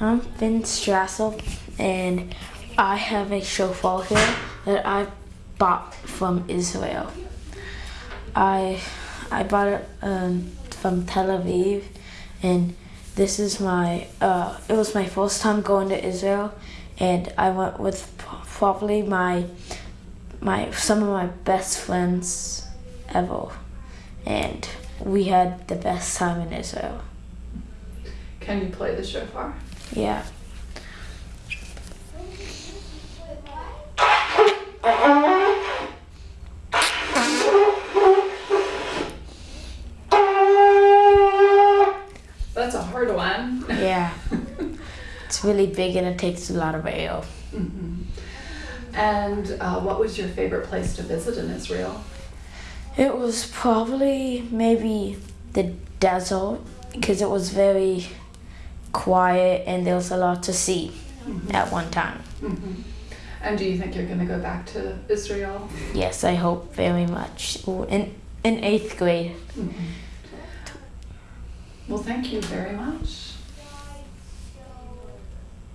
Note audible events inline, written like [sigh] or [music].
I'm Finn Strassel, and I have a shofar here that I bought from Israel. I I bought it um, from Tel Aviv, and this is my uh, it was my first time going to Israel, and I went with probably my my some of my best friends ever, and we had the best time in Israel. Can you play the shofar? Yeah. That's a hard one. [laughs] Yeah. It's really big and it takes a lot of air. Mhm. And uh, what was your favorite place to visit in Israel? It was probably maybe the desert because it was very quiet and there was a lot to see at one time. Mhm. And do you think you're going to go back to Israel? Yes, I hope very much. In in eighth grade. Mhm. Well, thank you very much.